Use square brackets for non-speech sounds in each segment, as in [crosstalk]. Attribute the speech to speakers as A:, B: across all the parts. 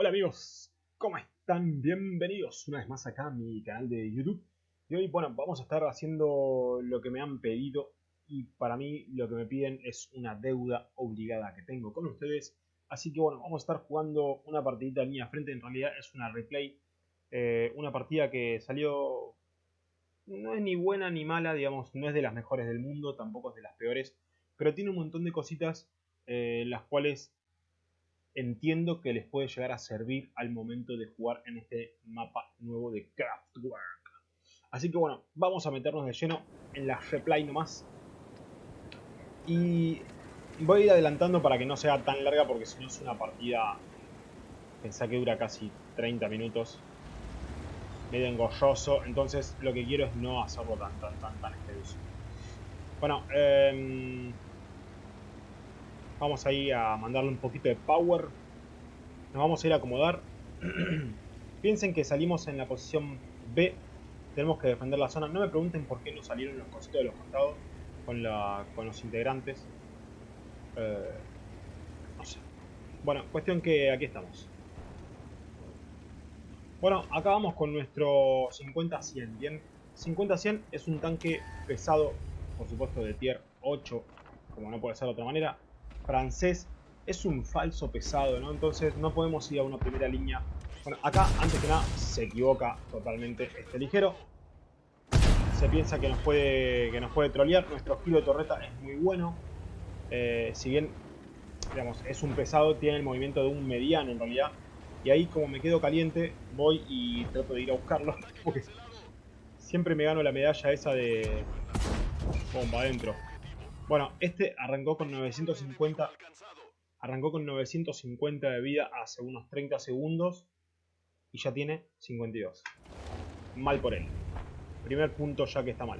A: Hola amigos, ¿cómo están? Bienvenidos una vez más acá a mi canal de YouTube. Y hoy, bueno, vamos a estar haciendo lo que me han pedido. Y para mí lo que me piden es una deuda obligada que tengo con ustedes. Así que bueno, vamos a estar jugando una partidita línea frente. En realidad es una replay. Eh, una partida que salió... No es ni buena ni mala, digamos, no es de las mejores del mundo, tampoco es de las peores. Pero tiene un montón de cositas eh, las cuales entiendo que les puede llegar a servir al momento de jugar en este mapa nuevo de Craftwork. Así que bueno, vamos a meternos de lleno en la replay nomás. Y voy a ir adelantando para que no sea tan larga porque si no es una partida... Pensá que dura casi 30 minutos. Medio engorroso. Entonces lo que quiero es no hacerlo tan tan tan tan extenso. Bueno, eh, Vamos ahí a mandarle un poquito de power. Nos vamos a ir a acomodar. [clears throat] Piensen que salimos en la posición B. Tenemos que defender la zona. No me pregunten por qué no salieron los cositos de los costados con, con los integrantes. Eh, no sé. Bueno, cuestión que aquí estamos. Bueno, acá vamos con nuestro 50-100, ¿bien? 50-100 es un tanque pesado, por supuesto de tier 8, como no puede ser de otra manera francés es un falso pesado, ¿no? Entonces no podemos ir a una primera línea. Bueno, acá, antes que nada, se equivoca totalmente este ligero. Se piensa que nos puede, que nos puede trolear. Nuestro giro de torreta es muy bueno. Eh, si bien, digamos, es un pesado, tiene el movimiento de un mediano en realidad. Y ahí, como me quedo caliente, voy y trato de ir a buscarlo. [laughs] Porque siempre me gano la medalla esa de bomba adentro. Bueno, este arrancó con 950. Arrancó con 950 de vida hace unos 30 segundos. Y ya tiene 52. Mal por él. Primer punto ya que está mal.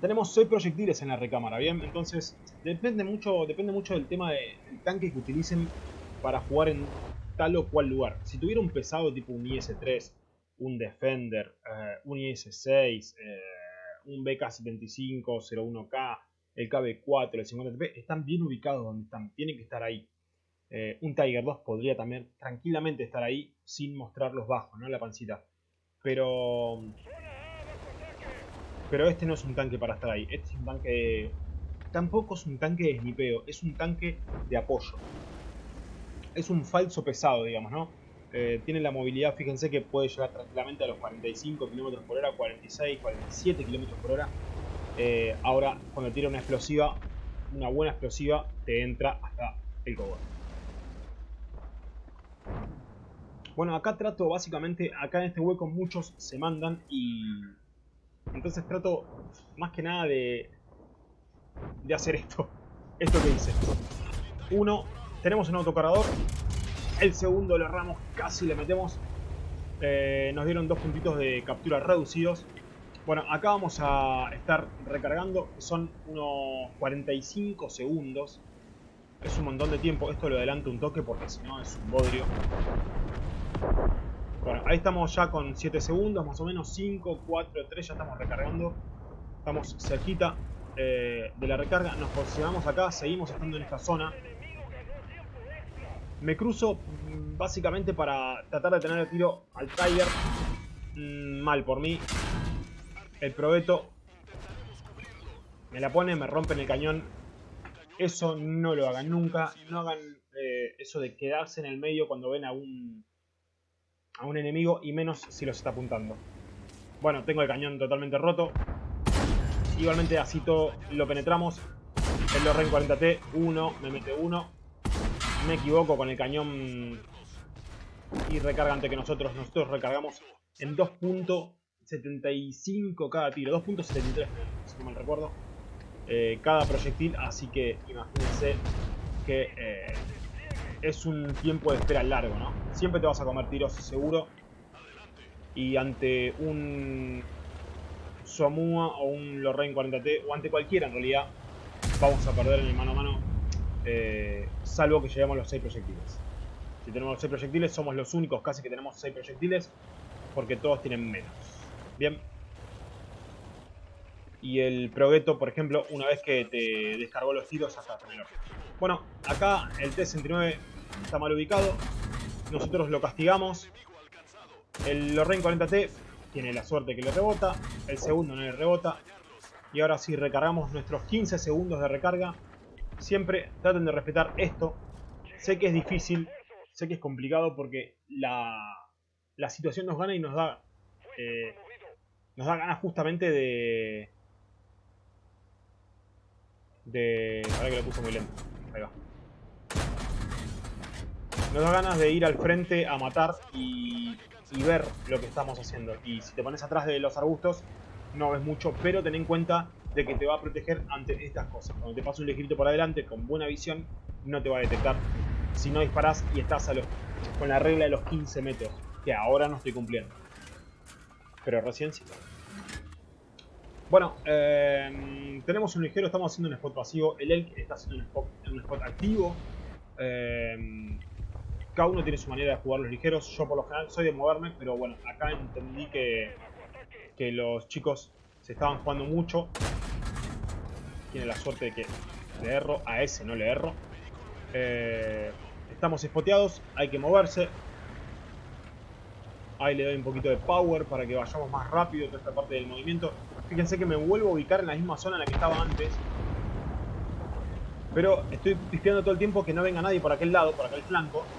A: Tenemos 6 proyectiles en la recámara, ¿bien? Entonces, depende mucho, depende mucho del tema del tanque que utilicen para jugar en tal o cual lugar. Si tuviera un pesado tipo un IS-3, un Defender, eh, un IS-6, eh, un BK-75, 01K, el KB4, el 50TP, están bien ubicados donde están, tienen que estar ahí. Eh, un Tiger 2 podría también tranquilamente estar ahí sin mostrar los bajos, ¿no? La pancita. Pero... Pero este no es un tanque para estar ahí. Este es un tanque... Tampoco es un tanque de snipeo, es un tanque de apoyo. Es un falso pesado, digamos, ¿no? Eh, tiene la movilidad, fíjense que puede llegar tranquilamente a los 45 km por hora, 46, 47 km por hora. Eh, ahora, cuando tira una explosiva, una buena explosiva, te entra hasta el cobre. Bueno, acá trato básicamente, acá en este hueco muchos se mandan y... Entonces trato más que nada de... De hacer esto. [laughs] Esto que hice. Uno, tenemos un autocargador. El segundo lo erramos, casi le metemos. Eh, nos dieron dos puntitos de captura reducidos. Bueno, acá vamos a estar recargando, son unos 45 segundos. Es un montón de tiempo, esto lo adelanto un toque porque si no es un bodrio. Bueno, ahí estamos ya con 7 segundos, más o menos 5, 4, 3, ya estamos recargando. Estamos cerquita eh, de la recarga, nos posicionamos acá, seguimos estando en esta zona. Me cruzo mm, básicamente para tratar de tener el tiro al Tiger. Mm, mal por mí, el probeto me la pone, me rompen el cañón. Eso no lo hagan nunca. No hagan eh, eso de quedarse en el medio cuando ven a un, a un enemigo y menos si los está apuntando. Bueno, tengo el cañón totalmente roto. Igualmente así todo lo penetramos. El Lorraine 40T, uno, me mete uno. Me equivoco con el cañón y recarga ante que nosotros. Nosotros recargamos en dos puntos 75 cada tiro, 2.73 si no mal recuerdo, eh, cada proyectil, así que imagínense que eh, es un tiempo de espera largo, ¿no? Siempre te vas a comer tiros seguro y ante un Somua o un Lorraine 40T o ante cualquiera en realidad vamos a perder en el mano a mano eh, salvo que lleguemos los 6 proyectiles. Si tenemos los 6 proyectiles somos los únicos casi que tenemos 6 proyectiles porque todos tienen menos. Bien. Y el Progetto, por ejemplo, una vez que te descargó los tiros hasta tenerlo. Bueno, acá el T-69 está mal ubicado. nosotros lo castigamos. El Lorraine 40T tiene la suerte que le rebota. El segundo no le rebota. Y ahora sí, recargamos nuestros 15 segundos de recarga. Siempre traten de respetar esto. Sé que es difícil, sé que es complicado porque la, la situación nos gana y nos da... Eh, nos da ganas justamente de... De... Ahora que lo puse muy lento. Ahí va. Nos da ganas de ir al frente a matar y, y ver lo que estamos haciendo. Y si te pones atrás de los arbustos, no ves mucho, pero ten en cuenta de que te va a proteger ante estas cosas. Cuando te pasa un ligerito por adelante con buena visión, no te va a detectar si no disparas y estás con la regla de los 15 metros, que ahora no estoy cumpliendo. Pero recién sí. Bueno, eh, tenemos un ligero, estamos haciendo un spot pasivo. El Elk está haciendo un spot, activo. Eh, cada uno tiene su manera de jugar los ligeros. Yo por lo general soy de moverme, pero bueno, acá entendí que, que los chicos se estaban jugando mucho. Tiene la suerte de que le erro, a ese no le erro. Eh, estamos espoteados, hay que moverse. Ahí le doy un poquito de power para que vayamos más rápido toda esta parte del movimiento. Fíjense que me vuelvo a ubicar en la misma zona en la que estaba antes. Pero estoy pispeando todo el tiempo que no venga nadie por aquel lado, por aquel flanco.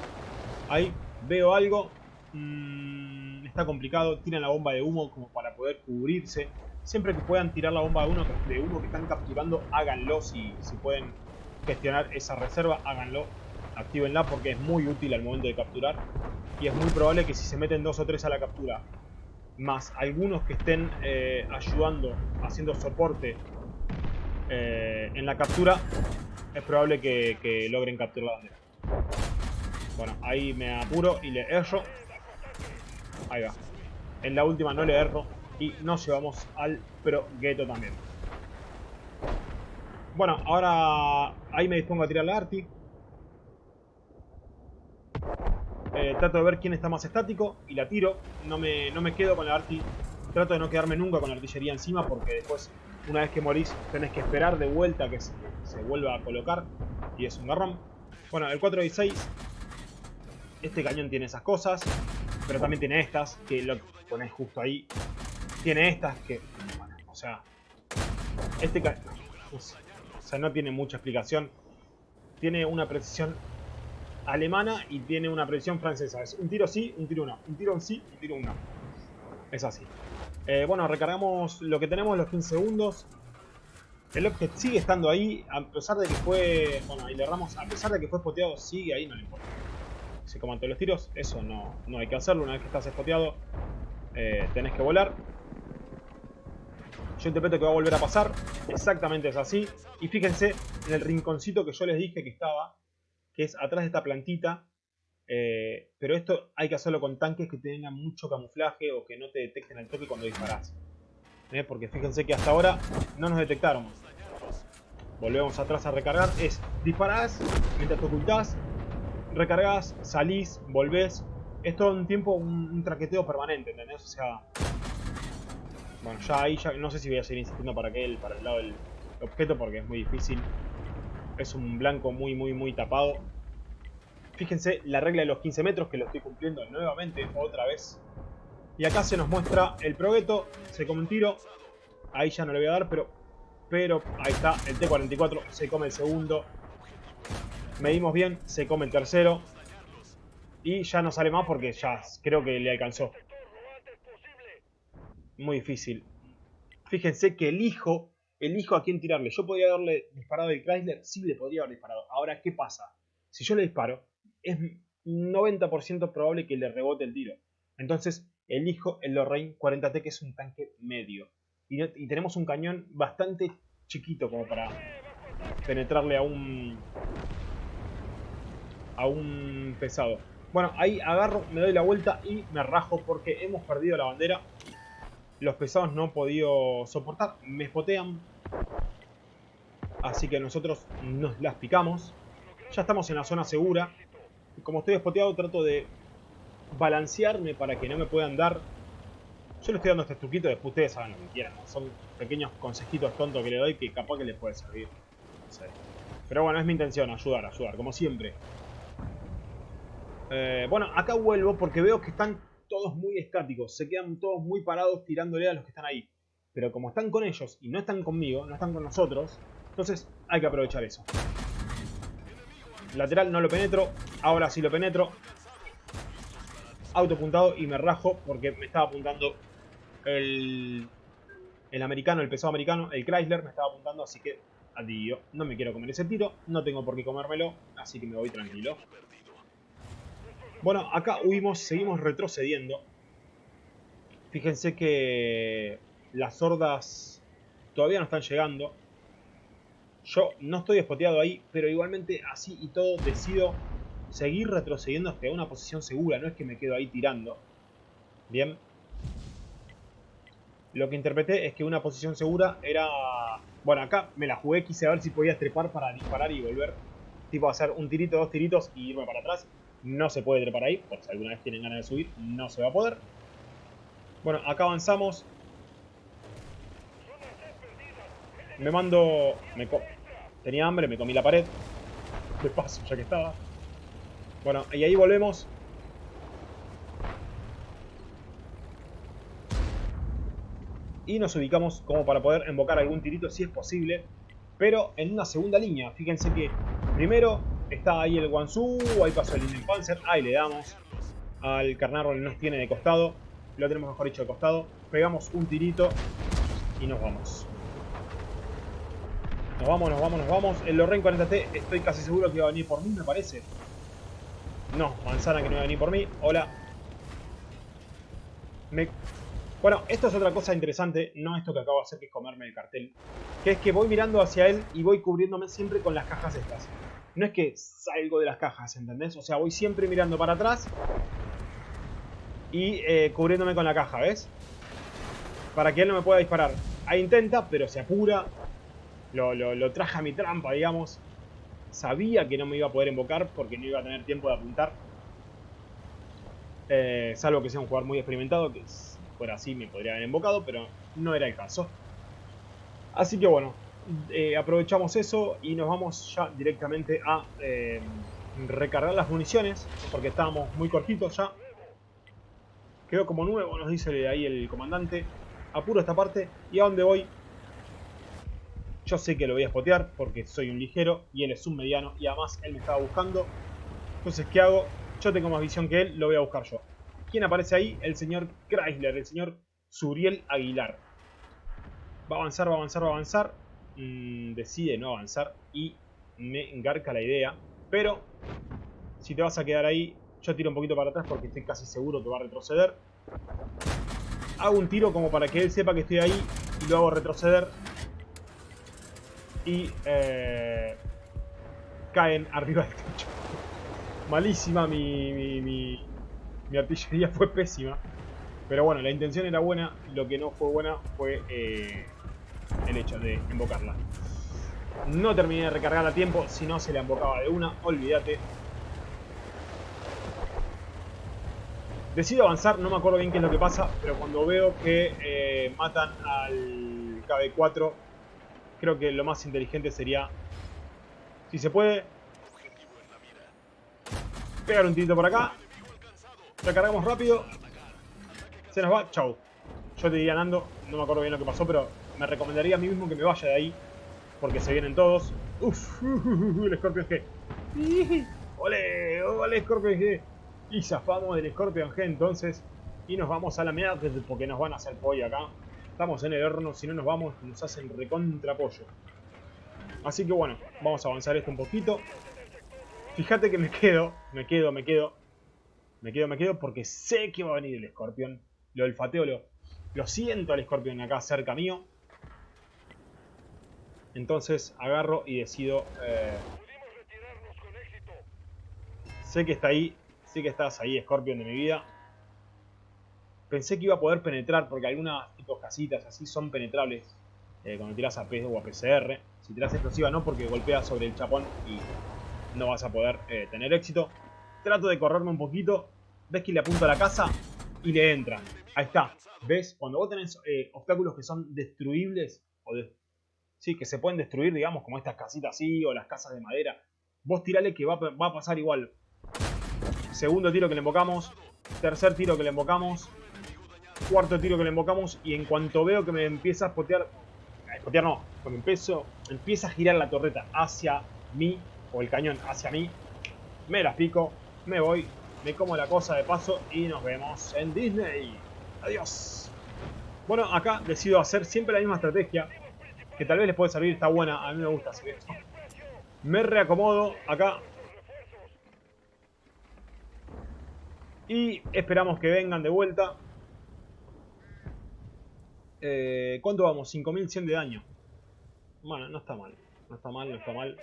A: Ahí veo algo. Mmm, está complicado. Tiran la bomba de humo como para poder cubrirse. Siempre que puedan tirar la bomba de humo, de humo que están capturando, háganlo. Si, si pueden gestionar esa reserva, háganlo. Actívenla porque es muy útil al momento de capturar. Y es muy probable que si se meten dos o tres a la captura, más algunos que estén eh, ayudando, haciendo soporte eh, en la captura, es probable que, logren capturar la bandera. Bueno, ahí me apuro y le erro. Ahí va. En la última no le erro. Y nos llevamos al Pro Ghetto también. Bueno, ahora ahí me dispongo a tirar la Arti. Eh, trato de ver quién está más estático y la tiro. No me, no me quedo con la Arti. Trato de no quedarme nunca con la artillería encima porque después, una vez que morís, tenés que esperar de vuelta que se, se vuelva a colocar. Y es un garrón. Bueno, el 416 este cañón tiene esas cosas, pero también tiene estas, que lo pones justo ahí. Tiene estas que, o sea, este cañón, o sea, no tiene mucha explicación. Tiene una precisión alemana y tiene una precisión francesa. Es un tiro sí, un tiro no. Un tiro sí, un tiro no. Es así. Eh, bueno, recargamos lo que tenemos, los 15 segundos. El objeto sigue estando ahí, a pesar de que fue... Bueno, ahí le erramos. A pesar de que fue poteado, sigue ahí, no le importa se coman todos los tiros. Eso no, no hay que hacerlo. Una vez que estás espoteado, eh, tenés que volar. Yo interpreto que va a volver a pasar. Exactamente es así. Y fíjense en el rinconcito que yo les dije que estaba. Que es atrás de esta plantita. Eh, pero esto hay que hacerlo con tanques que tengan mucho camuflaje o que no te detecten al toque cuando disparas. ¿Eh? Porque fíjense que hasta ahora no nos detectaron. Volvemos atrás a recargar. Es disparás mientras te ocultás recargas, salís, volvés. Es todo un tiempo un, traqueteo permanente, ¿entendés? O sea... Bueno, ya ahí ya no sé si voy a seguir insistiendo para que para el lado del objeto porque es muy difícil. Es un blanco muy, muy, muy tapado. Fíjense la regla de los 15 metros que lo estoy cumpliendo nuevamente, otra vez. Y acá se nos muestra el progueto, se come un tiro. Ahí ya no le voy a dar, pero... Pero ahí está, el T-44 se come el segundo. Medimos bien, se come el tercero. Y ya no sale más porque ya creo que le alcanzó. Muy difícil. Fíjense que elijo, elijo a quién tirarle. Yo podría haberle disparado el Chrysler, sí le podría haber disparado. Ahora, ¿qué pasa? Si yo le disparo, es 90% probable que le rebote el tiro. Entonces, elijo el Lorraine 40T, que es un tanque medio. Y, y tenemos un cañón bastante chiquito como para penetrarle a un, a un pesado. Bueno, ahí agarro, me doy la vuelta y me rajo porque hemos perdido la bandera. Los pesados no han podido soportar, me espotean. Así que nosotros nos las picamos. Ya estamos en la zona segura. Como estoy espoteado trato de balancearme para que no me puedan dar. Yo le estoy dando este truquito, después ustedes hagan lo que quieran. Son pequeños consejitos tontos que le doy que capaz que les puede servir. Pero bueno, es mi intención, ayudar, ayudar, como siempre. Eh, bueno, acá vuelvo porque veo que están todos muy estáticos. Se quedan todos muy parados tirándole a los que están ahí. Pero como están con ellos y no están conmigo, no están con nosotros, entonces hay que aprovechar eso. Lateral no lo penetro. Ahora sí lo penetro. Autopuntado y me rajo porque me estaba apuntando el, el americano, el pesado americano, el Chrysler me estaba apuntando, así que adiós. No me quiero comer ese tiro, no tengo por qué comérmelo, así que me voy tranquilo. Bueno, acá huimos, seguimos retrocediendo. Fíjense que las hordas todavía no están llegando. Yo no estoy espoteado ahí, pero igualmente así y todo decido seguir retrocediendo hasta una posición segura. No es que me quedo ahí tirando. Bien. Lo que interpreté es que una posición segura era... Bueno, acá me la jugué, quise ver si podía trepar para disparar y volver. Tipo hacer un tirito, dos tiritos y irme para atrás. No se puede trepar ahí, por si alguna vez tienen ganas de subir, no se va a poder. Bueno, acá avanzamos. Me mando... Me Tenía hambre, me comí la pared. De paso, ya que estaba. Bueno, y ahí volvemos. Y nos ubicamos como para poder invocar algún tirito si es posible. Pero en una segunda línea. Fíjense que primero Está ahí el Wansu, ahí pasó el Panzer, ahí le damos al Carnarro que nos tiene de costado, lo tenemos mejor dicho de costado, pegamos un tirito y nos vamos. Nos vamos, nos vamos, nos vamos. El Lorraine 40T estoy casi seguro que va a venir por mí, me parece. No, manzana que no va a venir por mí. Hola. Bueno, esto es otra cosa interesante, no esto que acabo de hacer que es comerme el cartel. Que es que voy mirando hacia él y voy cubriéndome siempre con las cajas estas no es que salgo de las cajas, ¿entendés? O sea, voy siempre mirando para atrás y eh, cubriéndome con la caja, ¿ves? Para que él no me pueda disparar. Ahí intenta, pero se apura. Lo, lo, traje a mi trampa, digamos. Sabía que no me iba a poder invocar porque no iba a tener tiempo de apuntar. Eh, salvo que sea un jugador muy experimentado, que fuera así me podría haber invocado, pero no era el caso. Así que bueno, eh, aprovechamos eso y nos vamos ya directamente a eh, recargar las municiones, porque estábamos muy cortitos ya. Quedó como nuevo, nos dice ahí el comandante. Apuro esta parte y a dónde voy. Yo sé que lo voy a spotear porque soy un ligero y él es un mediano y además él me estaba buscando. Entonces, ¿qué hago? Yo tengo más visión que él, lo voy a buscar yo. ¿Quién aparece ahí? El señor Chrysler, el señor Suriel Aguilar. Va a avanzar, va a avanzar, va a avanzar. Mm, decide no avanzar y me engarca la idea. Pero si te vas a quedar ahí, yo tiro un poquito para atrás porque estoy casi seguro que va a retroceder. Hago un tiro como para que él sepa que estoy ahí y lo hago retroceder. Y eh, caen arriba del techo. Malísima mi, mi, mi, artillería, [laughs] fue pésima. Pero bueno, la intención era buena, lo que no fue buena fue eh, el hecho de invocarla. No terminé de recargar a tiempo, si no se la invocaba de una, olvídate. Decido avanzar, no me acuerdo bien qué es lo que pasa, pero cuando veo que eh, matan al KB4, creo que lo más inteligente sería, si se puede, pegar un tirito por acá, recargamos rápido, se nos va, chau. Yo te diría Nando, no me acuerdo bien lo que pasó, pero me recomendaría a mí mismo que me vaya de ahí. Porque se vienen todos. Uf, [laughs] el Scorpion G. ¡Ole! ¡Ole, Scorpion G! Y zafamos del Scorpion G entonces. Y nos vamos a la mierda porque nos van a hacer pollo acá. Estamos en el horno, si no nos vamos, nos hacen recontra pollo. Así que bueno, vamos a avanzar esto un poquito. Fíjate que me quedo, me quedo, me quedo. Me quedo, me quedo porque sé que va a venir el Scorpion. Lo olfateo, lo, lo siento al Scorpion acá cerca mío. Entonces agarro y decido... Eh, sé que está ahí, sé que estás ahí, Scorpion de mi vida. Pensé que iba a poder penetrar, porque algunas tipos casitas así son penetrables eh, cuando tiras a P o a PCR. Si tiras explosiva no, porque golpeas sobre el chapón y no vas a poder eh, tener éxito. Trato de correrme un poquito. Ves que le apunto a la casa y le entra. Ahí está. ¿Ves? Cuando vos tenés obstáculos que son destruibles ¿sí? que se pueden destruir, digamos, como estas casitas así o las casas de madera. Vos tirale que va, a pasar igual. Segundo tiro que le invocamos. Tercer tiro que le invocamos. Cuarto tiro que le invocamos. Y en cuanto veo que me empieza a spotear... Spotear no. Cuando empiezo, empieza a girar la torreta hacia mí. O el cañón hacia mí. Me las pico. Me voy. Me como la cosa de paso. Y nos vemos en Disney. Adiós. Bueno, acá decido hacer siempre la misma estrategia. Que tal vez les puede servir. Está buena. A mí me gusta hacer esto. Me reacomodo acá. Y esperamos que vengan de vuelta. Eh, ¿Cuánto vamos? 5100 de daño. Bueno, no está mal. No está mal, no está mal.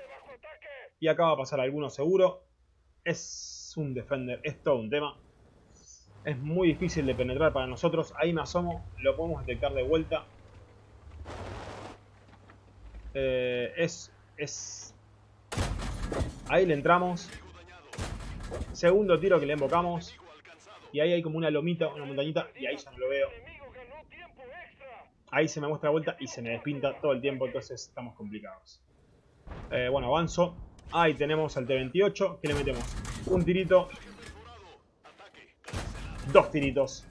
A: Y acá va a pasar alguno seguro. Es un defender, es todo un tema. Es muy difícil de penetrar para nosotros. Ahí me asomo, lo podemos detectar de vuelta. Eh, es, es... Ahí le entramos. Segundo tiro que le invocamos. Y ahí hay como una lomita, una montañita, y ahí ya no lo veo. Ahí se me muestra vuelta y se me despinta todo el tiempo, entonces estamos complicados. Eh, bueno, avanzo. Ahí tenemos al T-28, que le metemos un tirito. Dos tiritos.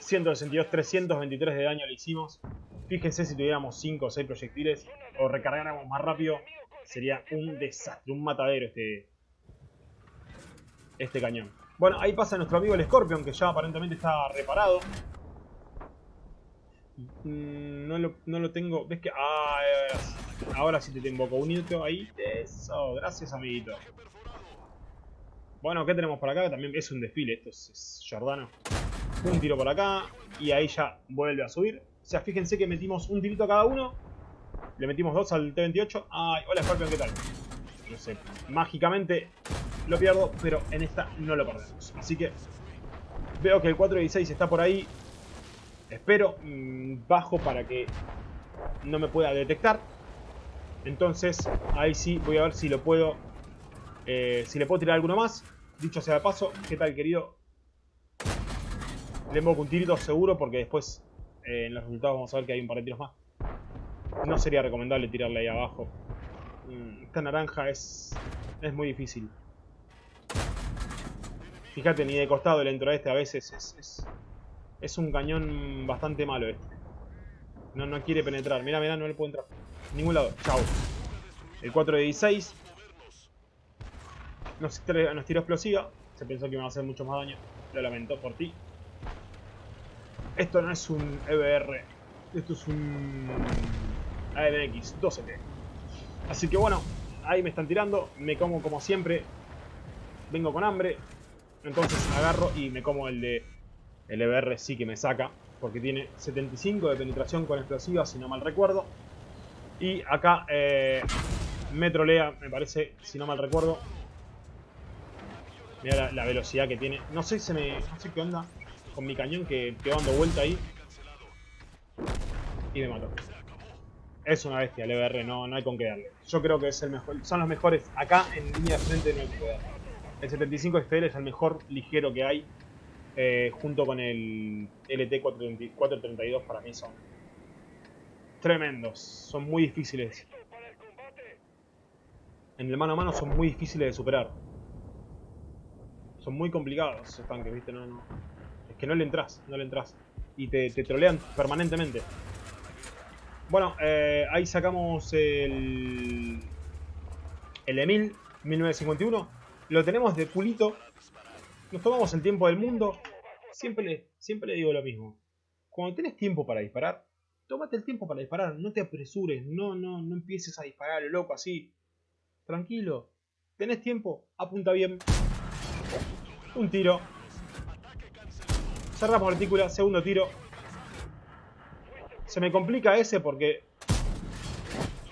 A: 162, 323 de daño le hicimos. Fíjense si tuviéramos 5 o 6 proyectiles o recargáramos más rápido, sería un desastre, un matadero este, este cañón. Bueno, ahí pasa nuestro amigo el Scorpion, que ya aparentemente está reparado. Mm, no lo, no lo tengo... ¿Ves que...? Ah, ahora sí te tengo un hito ahí. Eso, gracias amiguito. Bueno, ¿qué tenemos por acá? También es un desfile, esto es, Jordano. Un tiro por acá y ahí ya vuelve a subir. O sea, fíjense que metimos un tirito a cada uno. Le metimos dos al T-28. Ay, hola Scorpion, ¿qué tal? No sé, mágicamente lo pierdo, pero en esta no lo perdemos. Así que veo que el 416 está por ahí. Espero mm, bajo para que no me pueda detectar. Entonces, ahí sí voy a ver si lo puedo... Eh, si le puedo tirar alguno más. Dicho sea de paso, ¿qué tal querido? Le invoco un tirito seguro porque después eh, en los resultados vamos a ver que hay un par de tiros más. No sería recomendable tirarle ahí abajo. Mm, esta naranja es, es muy difícil. Fíjate, ni de costado le entro a este a veces. Es, es, un cañón bastante malo este. No, no quiere penetrar. Mira, mira, no le puedo entrar. Ningún lado. Chao. El 4 de 16. Nos, nos tiró explosiva. Se pensó que iba a hacer mucho más daño. Lo lamento por ti. Esto no es un EBR. Esto es un AMX 12T. Así que bueno, ahí me están tirando. Me como como siempre. Vengo con hambre. Entonces agarro y me como el de... El EBR sí que me saca. Porque tiene 75 de penetración con explosiva, si no mal recuerdo. Y acá eh, me trolea, me parece, si no mal recuerdo. Mira la, velocidad que tiene. No sé, se me, no sé qué onda con mi cañón que quedó dando vuelta ahí. Y me mató. Es una bestia el EBR, no, no hay con qué darle. Yo creo que es el mejor, son los mejores. Acá en línea de frente no hay que darle. El 75 FL es el mejor ligero que hay. Eh, junto con el LT432 para mí son tremendos. Son muy difíciles. En el mano a mano son muy difíciles de superar. Son muy complicados esos tanques, ¿viste? No, no. Es que no le entras, no le entras. Y te, trolean permanentemente. Bueno, eh, ahí sacamos el... El Emil 1951 lo tenemos de culito, nos tomamos el tiempo del mundo. Siempre le, siempre le digo lo mismo. Cuando tenés tiempo para disparar, tómate el tiempo para disparar, no te apresures, no, no, no empieces a disparar lo loco así. Tranquilo, tenés tiempo, apunta bien. Un tiro. Cerramos retícula, segundo tiro. Se me complica ese porque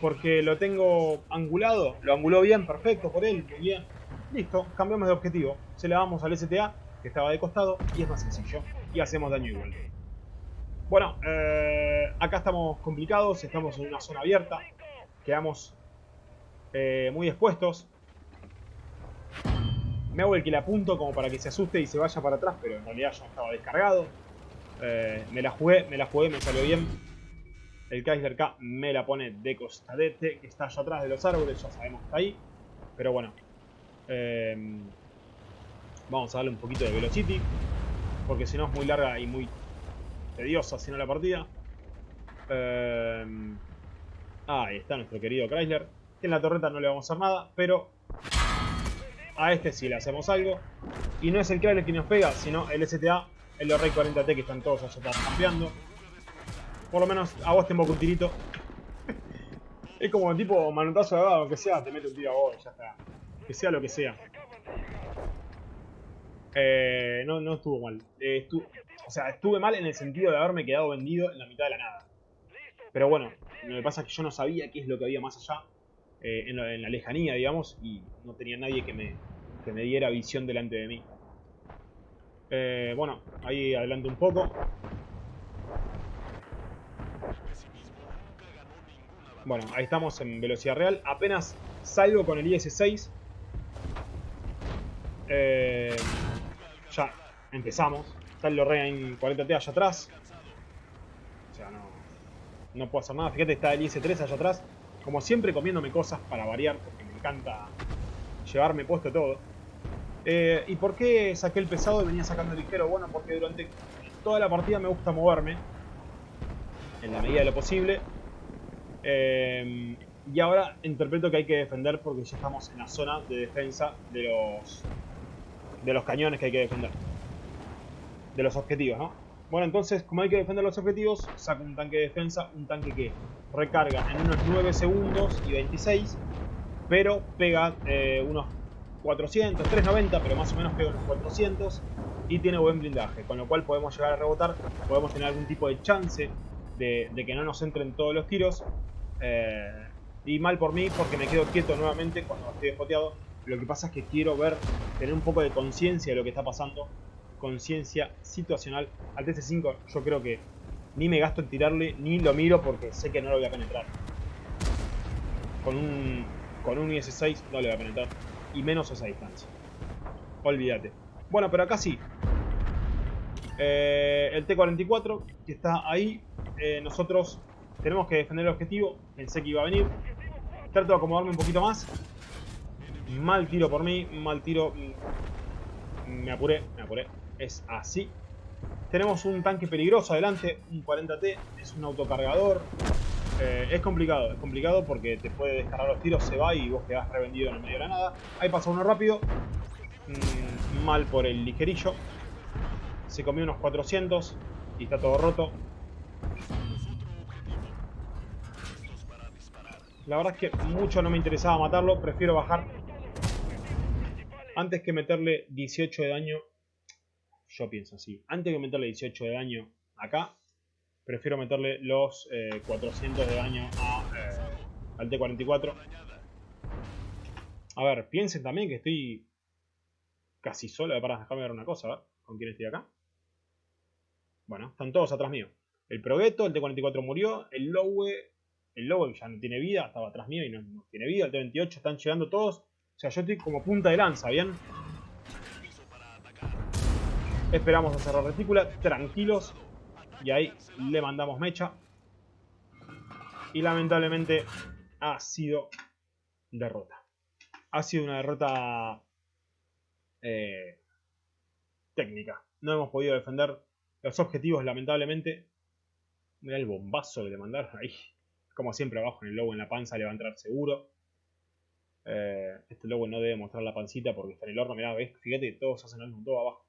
A: porque lo tengo angulado. Lo anguló bien, perfecto por él, bien. Listo, cambiamos de objetivo. Se le damos al STA, que estaba de costado, y es más sencillo. Y hacemos daño igual. Bueno, eh, acá estamos complicados, estamos en una zona abierta. Quedamos eh, muy expuestos. Me hago el que le apunto como para que se asuste y se vaya para atrás, pero en realidad ya estaba descargado. Eh, me la jugué, me la jugué, me salió bien. El Chrysler K me la pone de costadete, que está allá atrás de los árboles, ya sabemos que está ahí. Pero bueno, Em, Vamos a darle un poquito de velocity. Porque si no es muy larga y muy tediosa, si no la partida. Eh, ahí está nuestro querido Chrysler. en la torreta no le vamos a hacer nada, pero a este sí le hacemos algo. Y no es el Chrysler quien nos pega, sino el STA, el Rey 40T que están todos allá campeando. Por lo menos a vos te invoco un tirito. [laughs] es como tipo manotazo de dado, aunque sea, te mete un tiro a vos ya está. Que sea lo que sea. Eh, no, no estuvo mal. Eh, o sea, estuve mal en el sentido de haberme quedado vendido en la mitad de la nada. Pero bueno, lo que pasa es que yo no sabía qué es lo que había más allá, eh, en, la, lejanía, digamos, y no tenía nadie que me, que me diera visión delante de mí. bueno, ahí adelanto un poco. Bueno, ahí estamos en velocidad real. Apenas salgo con el IS-6. Eh, ya empezamos. Está el Lorraine 40T allá atrás. O sea, no, no puedo hacer nada. Fíjate, está el IS-3 allá atrás. Como siempre comiéndome cosas para variar, porque me encanta llevarme puesto todo. Eh, ¿Y por qué saqué el pesado y venía sacando el ligero? Bueno, porque durante toda la partida me gusta moverme. En la medida de lo posible. Em, y ahora interpreto que hay que defender porque ya estamos en la zona de defensa de los, de los cañones que hay que defender. De los objetivos, ¿no? Bueno, entonces, como hay que defender los objetivos, saco un tanque de defensa, un tanque que recarga en unos 9 segundos y 26, pero pega eh, unos 400, 390, pero más o menos pega unos 400 y tiene buen blindaje, con lo cual podemos llegar a rebotar, podemos tener algún tipo de chance de, que no nos entren todos los tiros eh, y mal por mí porque me quedo quieto nuevamente cuando estoy despoteado. Lo que pasa es que quiero ver, tener un poco de conciencia de lo que está pasando. Conciencia situacional. Al TC5 yo creo que ni me gasto en tirarle, ni lo miro porque sé que no lo voy a penetrar. Con un, con un IS-6 no le voy a penetrar. Y menos a esa distancia. Olvídate. Bueno, pero acá sí. Eh, el T-44 que está ahí. Eh, nosotros tenemos que defender el objetivo. Pensé que iba a venir. Trato de acomodarme un poquito más. Mal tiro por mí. Mal tiro. Me apuré. Me apuré. Es así. Tenemos un tanque peligroso adelante. Un 40T. Es un autocargador. Eh, es complicado. Es complicado porque te puede descargar los tiros. Se va y vos quedás revendido en el medio de la nada. Ahí pasa uno rápido. Mm, mal por el ligerillo. Se comió unos 400. Y está todo roto. La verdad es que mucho no me interesaba matarlo. Prefiero bajar. Antes que meterle 18 de daño. Yo pienso así. Antes que meterle 18 de daño acá. Prefiero meterle los 400 eh, de daño eh, al T-44. A ver, piensen también que estoy casi solo. Para dejarme ver una cosa, a ver. ¿Con quién estoy acá? Bueno, están todos atrás mío. El Progetto, el T-44 murió. El Lowe el lobo ya no tiene vida, estaba atrás mío y no, tiene vida. El T-28 están llegando todos. O sea, yo estoy como punta de lanza, ¿bien? Esperamos a cerrar retícula, tranquilos. Y ahí le mandamos mecha. Y lamentablemente ha sido derrota. Ha sido una derrota eh, técnica. No hemos podido defender los objetivos, lamentablemente. Mira el bombazo que le mandaron ahí. Como siempre abajo en el lobo en la panza le va a entrar seguro. Eh, este lobo no debe mostrar la pancita porque está en el horno. Mirá, ¿ves? Fíjate que todos hacen algo todo abajo.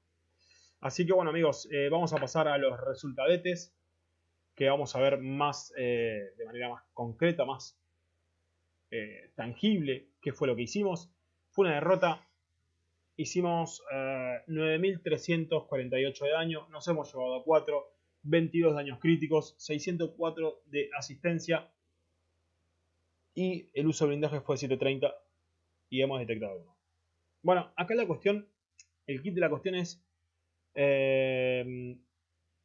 A: Así que bueno amigos, eh, vamos a pasar a los resultadetes. Que vamos a ver más eh, de manera más concreta, más tangible qué fue lo que hicimos. Fue una derrota. Hicimos 9.348 de daño. Nos hemos llevado a 4. 22 daños críticos. 604 de asistencia y el uso de blindaje fue 730 y hemos detectado uno. Bueno, acá la cuestión, el kit de la cuestión es eh,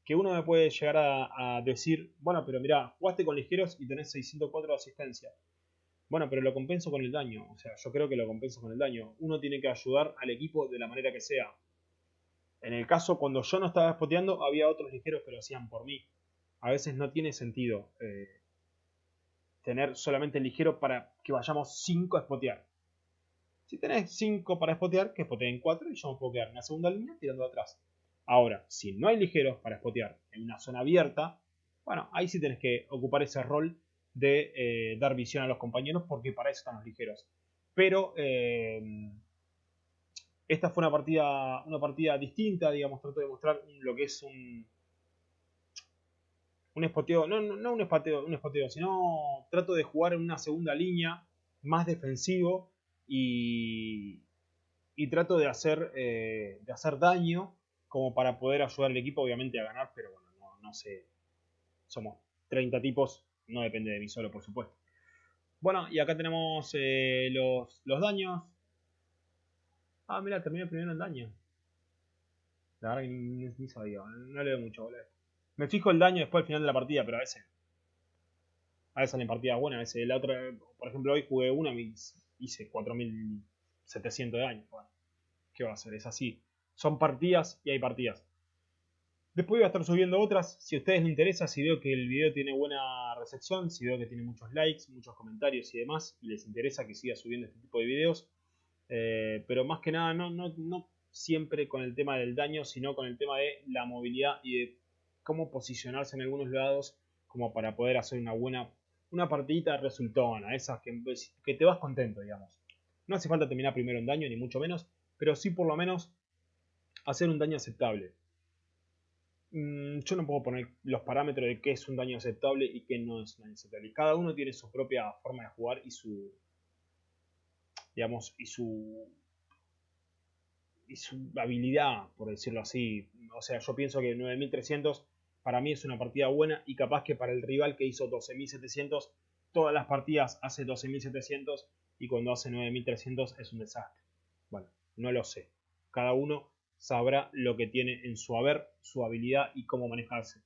A: que uno me puede llegar a, decir, bueno, pero mira, jugaste con ligeros y tenés 604 de asistencia. Bueno, pero lo compenso con el daño. O sea, yo creo que lo compenso con el daño. Uno tiene que ayudar al equipo de la manera que sea. En el caso, cuando yo no estaba spoteando, había otros ligeros que lo hacían por mí. A veces no tiene sentido eh, tener solamente ligero para que vayamos 5 a spotear. Si tenés 5 para spotear, que spoteen 4 y yo me puedo quedar en la segunda línea tirando atrás. Ahora, si no hay ligeros para spotear en una zona abierta, bueno, ahí sí tenés que ocupar ese rol de eh, dar visión a los compañeros porque para eso están los ligeros. Pero eh, esta fue una partida, una partida distinta, digamos, trato de mostrar lo que es un, un espoteo, no, no, un espoteo, un espoteo, sino trato de jugar en una segunda línea más defensivo y, y trato de hacer, eh, de hacer daño como para poder ayudar al equipo obviamente a ganar, pero bueno, no, no sé, somos 30 tipos, no depende de mí solo por supuesto. Bueno, y acá tenemos eh, los, los daños. Ah, mira, terminé primero el daño. La verdad que ni, sabía, no leo mucho, boludo. Me fijo el daño después al final de la partida, pero a veces. A veces salen partidas buenas, a veces la otra. Por ejemplo, hoy jugué una y hice 4700 de daño. Bueno, ¿qué va a hacer? Es así. Son partidas y hay partidas. Después voy a estar subiendo otras. Si a ustedes les interesa, si veo que el video tiene buena recepción, si veo que tiene muchos likes, muchos comentarios y demás, les interesa que siga subiendo este tipo de videos. Eh, pero más que nada, no, no, no siempre con el tema del daño, sino con el tema de la movilidad y de cómo posicionarse en algunos lados como para poder hacer una buena una partidita resultona, esas que, que te vas contento, digamos. No hace falta terminar primero en daño, ni mucho menos, pero sí por lo menos hacer un daño aceptable. Mm, yo no puedo poner los parámetros de qué es un daño aceptable y qué no es un daño aceptable. Cada uno tiene su propia forma de jugar y su digamos y su y su habilidad, por decirlo así. O sea, yo pienso que 9300 para mí es una partida buena y capaz que para el rival que hizo 12.700, todas las partidas hace 12.700 y cuando hace 9.300 es un desastre. Bueno, no lo sé. Cada uno sabrá lo que tiene en su haber, su habilidad y cómo manejarse.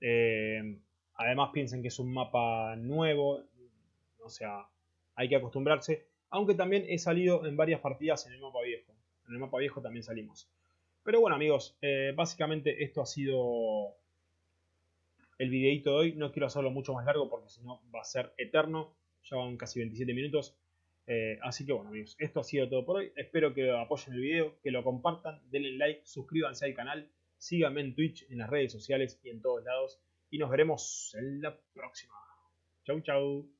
A: Eh, además piensen que es un mapa nuevo, o sea, hay que acostumbrarse, aunque también he salido en varias partidas en el mapa viejo. En el mapa viejo también salimos. Pero bueno amigos, eh, básicamente esto ha sido el videito de hoy. No quiero hacerlo mucho más largo porque si no va a ser eterno. Ya van casi 27 minutos. Eh, así que bueno amigos, esto ha sido todo por hoy. Espero que apoyen el video, que lo compartan, denle like, suscríbanse al canal, síganme en Twitch, en las redes sociales y en todos lados. Y nos veremos en la próxima. Chau chau.